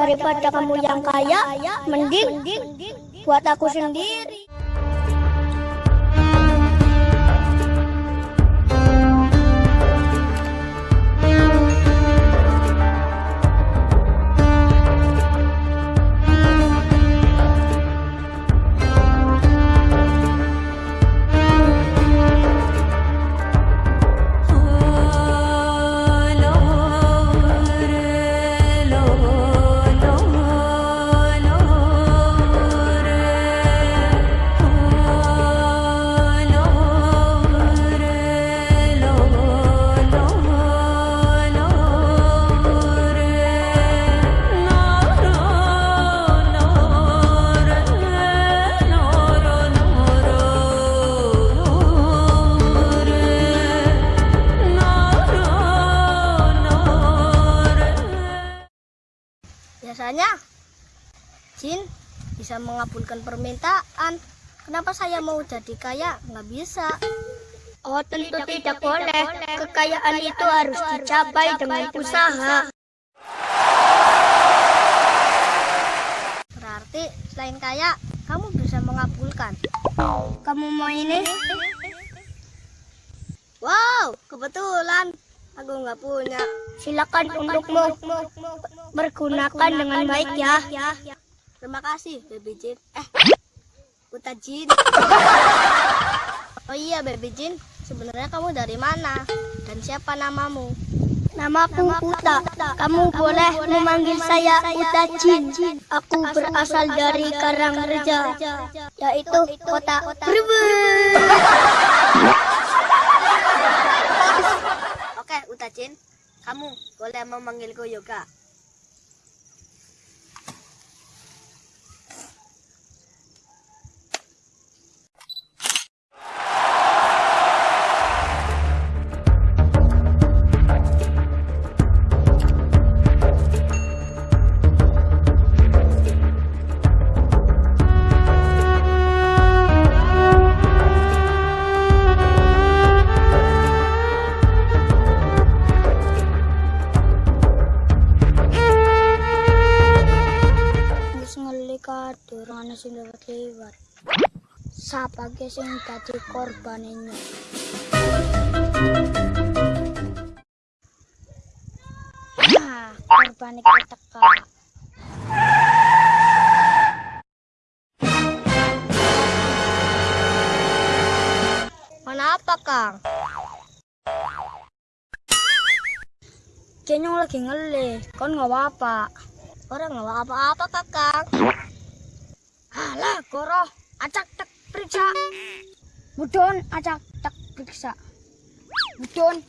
Daripada kamu yang kaya, mending buat aku sendiri. Biasanya jin bisa mengabulkan permintaan. Kenapa saya mau jadi kaya? Nggak bisa. Oh, tentu tidak boleh. Kekayaan itu harus dicapai dengan usaha. Berarti selain kaya, kamu bisa mengabulkan. Kamu mau ini? Wow, kebetulan aku nggak punya. Silakan untukmu. Pergunakan dengan baik ya. Terima kasih, Baby Jin. Eh, Uta Jin. Oh iya, Baby Jin. Sebenarnya kamu dari mana? Dan siapa namamu? Namaku Uta. Kamu boleh memanggil saya Uta Jin. Aku berasal dari Karangreja, yaitu kota Brebes. Jin. Kamu boleh memanggilku Yoga. Ngeli kadur ana sing lewat liwat. Sapa ge sing dadi korbane? Nah, korbane. Mana apa, Kang? Kenyong lagi ngeli, kon nggak apa-apa. Orang nggak apa-apa, Kakang. Alah, goro, acak tak periksa. Mudon, acak tak periksa. Mudon.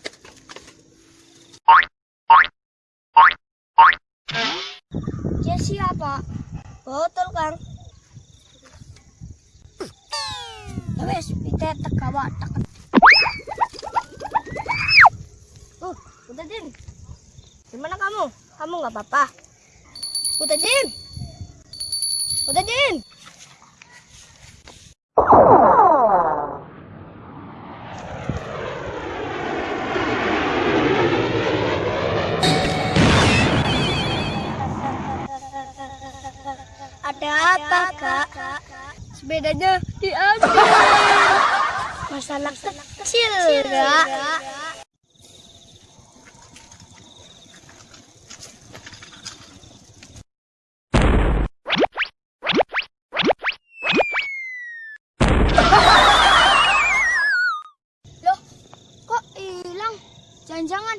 Dia siapa? Betul, Kang. Ya kita tak. Uh, Uta Jin. Gimana kamu? Kamu nggak apa-apa? Uta Jin. Uta Jin. Ada apa, Kak? Sepedanya diambil. Masalah kecil, Kak. Kok hilang? Jangan-jangan.